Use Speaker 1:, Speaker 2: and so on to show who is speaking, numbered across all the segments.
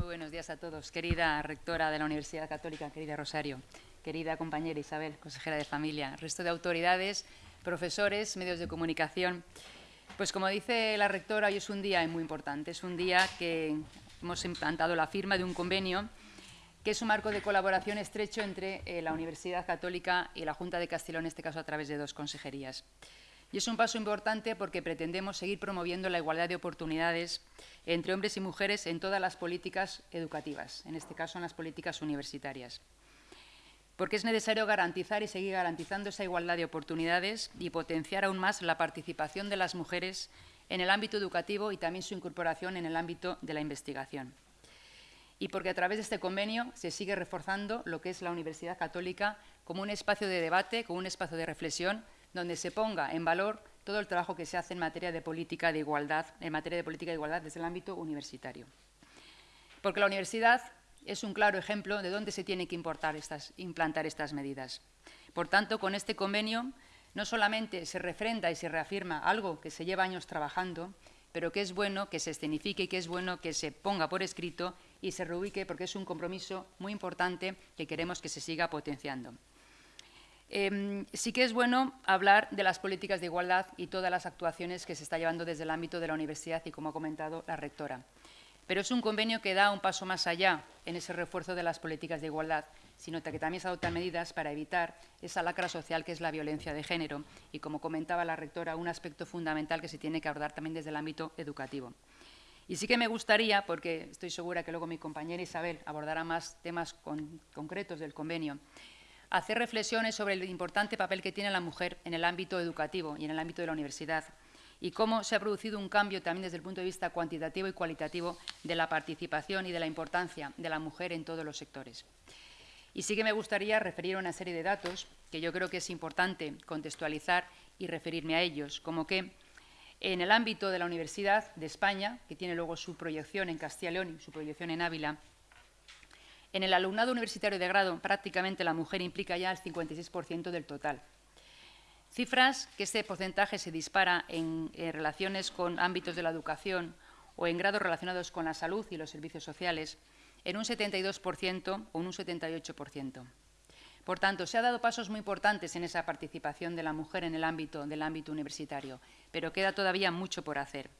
Speaker 1: Muy buenos días a todos. Querida rectora de la Universidad Católica, querida Rosario, querida compañera Isabel, consejera de familia, resto de autoridades, profesores, medios de comunicación. Pues como dice la rectora, hoy es un día muy importante. Es un día que hemos implantado la firma de un convenio que es un marco de colaboración estrecho entre eh, la Universidad Católica y la Junta de Castilla, en este caso a través de dos consejerías. Y es un paso importante porque pretendemos seguir promoviendo la igualdad de oportunidades entre hombres y mujeres en todas las políticas educativas, en este caso en las políticas universitarias. Porque es necesario garantizar y seguir garantizando esa igualdad de oportunidades y potenciar aún más la participación de las mujeres en el ámbito educativo y también su incorporación en el ámbito de la investigación y porque a través de este convenio se sigue reforzando lo que es la Universidad Católica como un espacio de debate, como un espacio de reflexión, donde se ponga en valor todo el trabajo que se hace en materia de política de igualdad, en materia de política de igualdad desde el ámbito universitario. Porque la universidad es un claro ejemplo de dónde se tiene que estas, implantar estas medidas. Por tanto, con este convenio no solamente se refrenda y se reafirma algo que se lleva años trabajando, pero que es bueno que se escenifique y que es bueno que se ponga por escrito y se reubique porque es un compromiso muy importante que queremos que se siga potenciando. Em, sí que es bueno hablar de las políticas de igualdad y todas las actuaciones que se está llevando desde el ámbito de la universidad y como ha comentado la rectora. Pero es un convenio que da un paso más allá en ese refuerzo de las políticas de igualdad, sino que también se adoptan medidas para evitar esa lacra social que es la violencia de género y, como comentaba la rectora, un aspecto fundamental que se tiene que abordar también desde el ámbito educativo. Y sí que me gustaría, porque estoy segura que luego mi compañera Isabel abordará más temas concretos del convenio, hacer reflexiones sobre el importante papel que tiene la mujer en el ámbito educativo y en el ámbito de la universidad y cómo se ha producido un cambio también desde el punto de vista cuantitativo y cualitativo de la participación y de la importancia de la mujer en todos los sectores. Y sí que me gustaría referir una serie de datos que yo creo que es importante contextualizar y referirme a ellos, como que en el ámbito de la Universidad de España, que tiene luego su proyección en Castilla y León y su proyección en Ávila, en el alumnado universitario de grado prácticamente la mujer implica ya el 56% del total. Cifras que este porcentaje se dispara en, en relaciones con ámbitos de la educación o en grados relacionados con la salud y los servicios sociales en un 72% o en un 78%. Por tanto, se han dado pasos muy importantes en esa participación de la mujer en el ámbito del ámbito universitario, pero queda todavía mucho por hacer.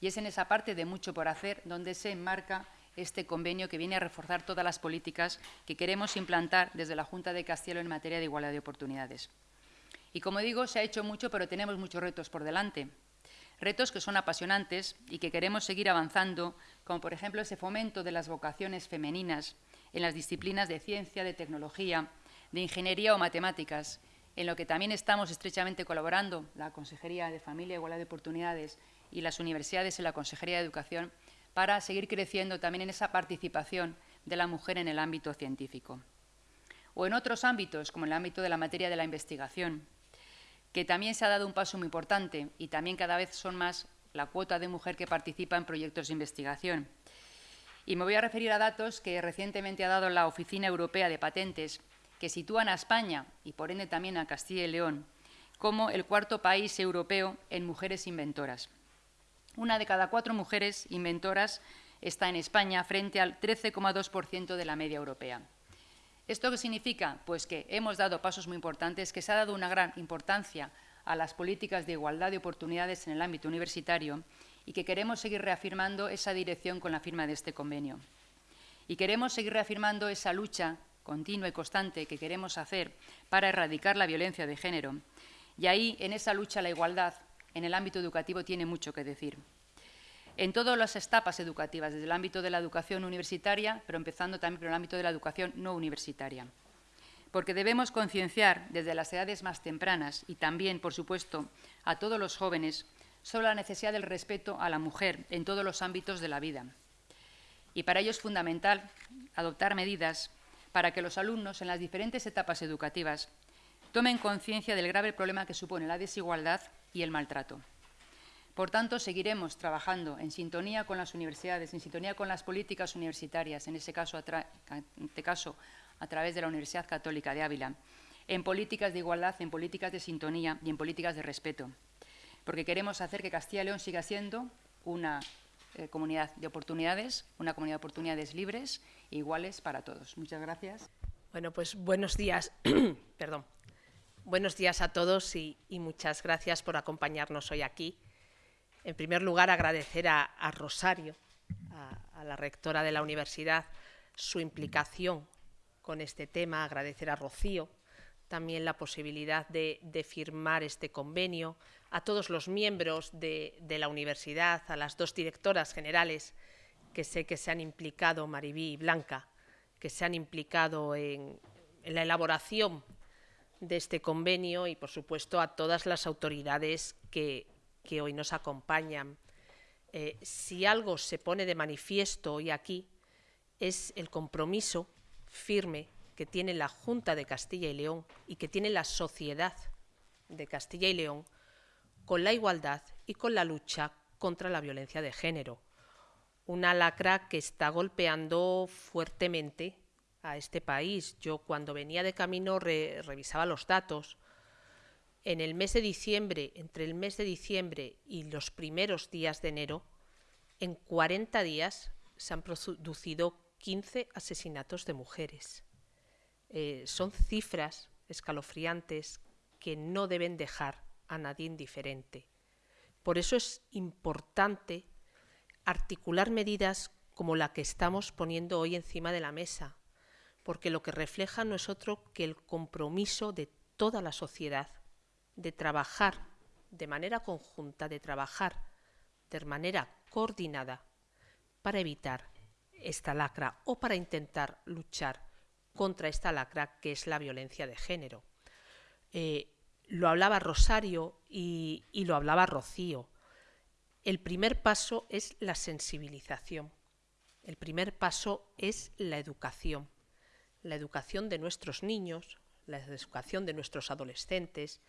Speaker 1: Y es en esa parte de mucho por hacer donde se enmarca este convenio que viene a reforzar todas las políticas que queremos implantar desde la Junta de Castilla en materia de igualdad de oportunidades. Y como digo, se ha hecho mucho, pero tenemos muchos retos por delante. Retos que son apasionantes y que queremos seguir avanzando, como por ejemplo ese fomento de las vocaciones femeninas en las disciplinas de ciencia, de tecnología, de Ingeniería o Matemáticas, en lo que también estamos estrechamente colaborando la Consejería de Familia, Igualdad de Oportunidades y las universidades en la Consejería de Educación, para seguir creciendo también en esa participación de la mujer en el ámbito científico. O en otros ámbitos, como en el ámbito de la materia de la investigación, que también se ha dado un paso muy importante y también cada vez son más la cuota de mujer que participa en proyectos de investigación. Y me voy a referir a datos que recientemente ha dado la Oficina Europea de Patentes que sitúan a España y por ende también a Castilla y León como el cuarto país europeo en mujeres inventoras. Una de cada cuatro mujeres inventoras está en España frente al 13,2% de la media europea. ¿Esto qué significa? Pues que hemos dado pasos muy importantes, que se ha dado una gran importancia a las políticas de igualdad de oportunidades en el ámbito universitario y que queremos seguir reafirmando esa dirección con la firma de este convenio. Y queremos seguir reafirmando esa lucha continua y constante que queremos hacer para erradicar la violencia de género. Y ahí, en esa lucha la igualdad, en el ámbito educativo, tiene mucho que decir. En todas las etapas educativas, desde el ámbito de la educación universitaria, pero empezando también por el ámbito de la educación no universitaria. Porque debemos concienciar desde las edades más tempranas y también, por supuesto, a todos los jóvenes sobre la necesidad del respeto a la mujer en todos los ámbitos de la vida. Y para ello es fundamental adoptar medidas para que los alumnos en las diferentes etapas educativas tomen conciencia del grave problema que supone la desigualdad y el maltrato. Por tanto, seguiremos trabajando en sintonía con las universidades, en sintonía con las políticas universitarias, en, ese caso, en este caso a través de la Universidad Católica de Ávila, en políticas de igualdad, en políticas de sintonía y en políticas de respeto, porque queremos hacer que Castilla y León siga siendo una eh, comunidad de oportunidades, una comunidad de oportunidades libres e iguales para todos. Muchas gracias.
Speaker 2: Bueno, pues buenos días. Perdón. Buenos días a todos y, muchas gracias por acompañarnos hoy aquí. En primer lugar, agradecer a, Rosario, a, la rectora de la universidad, su implicación con este tema, agradecer a Rocío también la posibilidad de, firmar este convenio, a todos los miembros de, la universidad, a las dos directoras generales que sé que se han implicado, Maribí y Blanca, que se han implicado en la elaboración de este convenio y, por supuesto, a todas las autoridades que, hoy nos acompañan. Eh, si algo se pone de manifiesto hoy aquí es el compromiso firme que tiene la Junta de Castilla y León y que tiene la sociedad de Castilla y León con la igualdad y con la lucha contra la violencia de género. Una lacra que está golpeando fuertemente a este país. Yo cuando venía de camino revisaba los datos. En el mes de diciembre, entre el mes de diciembre y los primeros días de enero, en 40 días se han producido 15 asesinatos de mujeres. Eh, son cifras escalofriantes que no deben dejar a nadie indiferente. Por eso es importante articular medidas como la que estamos poniendo hoy encima de la mesa, porque lo que refleja no es otro que el compromiso de toda la sociedad de trabajar de manera conjunta, de trabajar de manera coordinada para evitar esta lacra o para intentar luchar contra esta lacra que es la violencia de género. Eh, lo hablaba Rosario y lo hablaba Rocío. El primer paso es la sensibilización. El primer paso es la educación la educación de nuestros niños, la educación de nuestros adolescentes,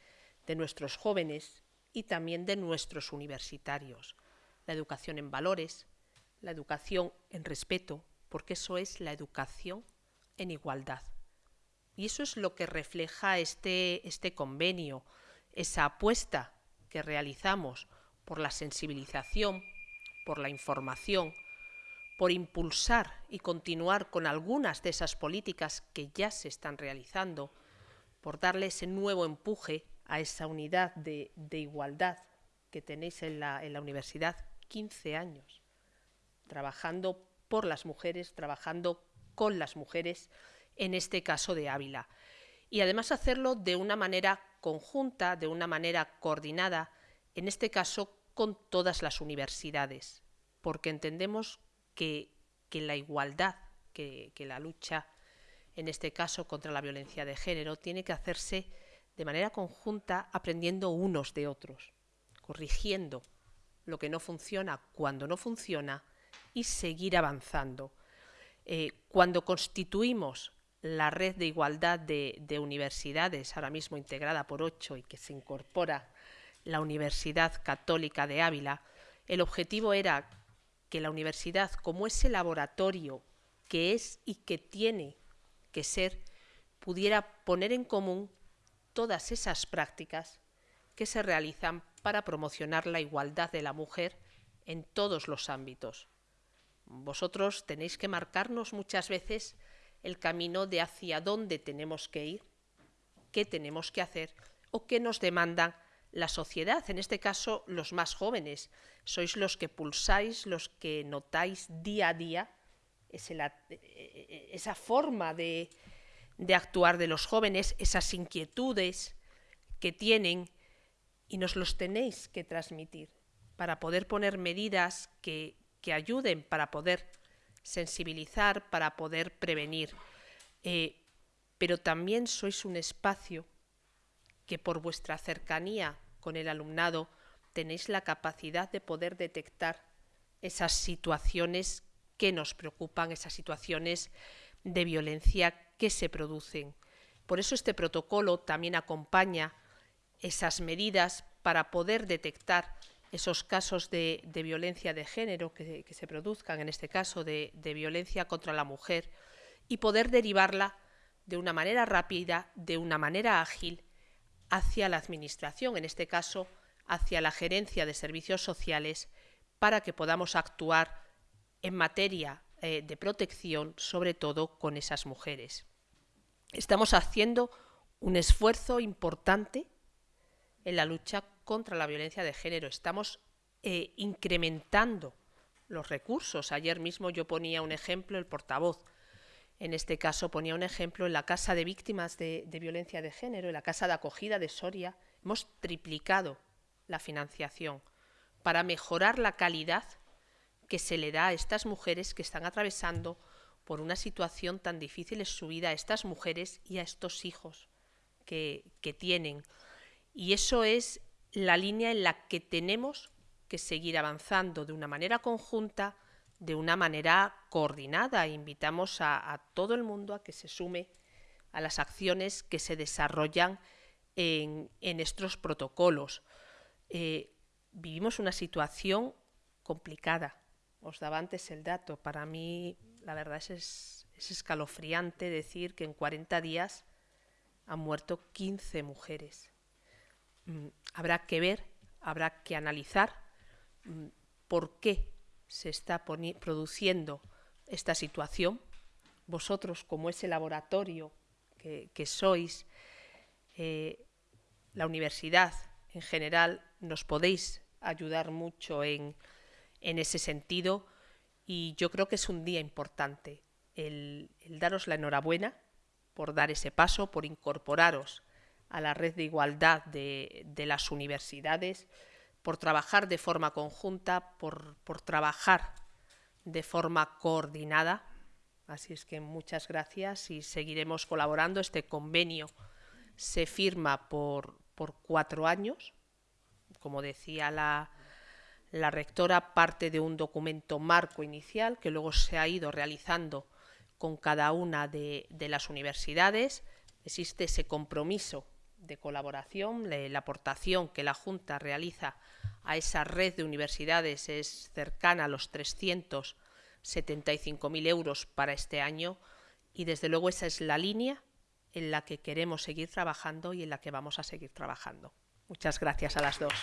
Speaker 2: de nuestros jóvenes y también de nuestros universitarios, la educación en valores, la educación en respeto, porque eso es la educación en igualdad. Y eso es lo que refleja este, este convenio, esa apuesta que realizamos por la sensibilización, por la información, por impulsar y continuar con algunas de esas políticas que ya se están realizando, por darle ese nuevo empuje a esa unidad de, igualdad que tenéis en la, en la universidad, 15 años, trabajando por las mujeres, trabajando con las mujeres, en este caso de Ávila. Y además hacerlo de una manera conjunta, de una manera coordinada, en este caso con todas las universidades, porque entendemos que, la igualdad, que, la lucha, en este caso contra la violencia de género, tiene que hacerse de manera conjunta, aprendiendo unos de otros, corrigiendo lo que no funciona cuando no funciona y seguir avanzando. Eh, cuando constituimos la red de igualdad de, de, universidades, ahora mismo integrada por ocho y que se incorpora la Universidad Católica de Ávila, el objetivo era que la universidad, como ese laboratorio que es y que tiene que ser, pudiera poner en común todas esas prácticas que se realizan para promocionar la igualdad de la mujer en todos los ámbitos. Vosotros tenéis que marcarnos muchas veces el camino de hacia dónde tenemos que ir, qué tenemos que hacer o qué nos demandan la sociedad, en este caso los más jóvenes. Sois los que pulsáis, los que notáis día a día esa forma de, actuar de los jóvenes, esas inquietudes que tienen y nos los tenéis que transmitir para poder poner medidas que, ayuden, para poder sensibilizar, para poder prevenir. Eh, pero también sois un espacio que por vuestra cercanía con el alumnado tenéis la capacidad de poder detectar esas situaciones que nos preocupan, esas situaciones de violencia que se producen. Por eso este protocolo también acompaña esas medidas para poder detectar esos casos de, violencia de género que, se produzcan, en este caso de violencia contra la mujer, y poder derivarla de una manera rápida, de una manera ágil hacia la Administración, en este caso hacia la Gerencia de Servicios Sociales, para que podamos actuar en materia eh, de protección, sobre todo con esas mujeres. Estamos haciendo un esfuerzo importante en la lucha contra la violencia de género. Estamos eh, incrementando los recursos. Ayer mismo yo ponía un ejemplo, el portavoz, en este caso ponía un ejemplo en la Casa de Víctimas de, Violencia de Género, en la Casa de Acogida de Soria, hemos triplicado la financiación para mejorar la calidad que se le da a estas mujeres que están atravesando por una situación tan difícil en su vida, a estas mujeres y a estos hijos que tienen. Y eso es la línea en la que tenemos que seguir avanzando de una manera conjunta, de una manera coordinada. Invitamos a, todo el mundo a que se sume a las acciones que se desarrollan en, en estos protocolos. Eh, vivimos una situación complicada. Os daba antes el dato. Para mí, la verdad es, es escalofriante decir que en 40 días han muerto 15 mujeres. Mm, habrá que ver, habrá que analizar mm, por qué se está produciendo esta situación. Vosotros, como ese laboratorio que, sois, eh, la universidad en general, nos podéis ayudar mucho en, en ese sentido y yo creo que es un día importante el, el, daros la enhorabuena por dar ese paso, por incorporaros a la red de igualdad de, de las universidades, por trabajar de forma conjunta, por, por trabajar de forma coordinada. Así es que muchas gracias y seguiremos colaborando. Este convenio se firma por, por cuatro años. Como decía la, la rectora, parte de un documento marco inicial que luego se ha ido realizando con cada una de, de las universidades. Existe ese compromiso de colaboración, la aportación que la Junta realiza a esa red de universidades es cercana a los 375.000 euros para este año y desde luego esa es la línea en la que queremos seguir trabajando y en la que vamos a seguir trabajando. Muchas gracias a las dos.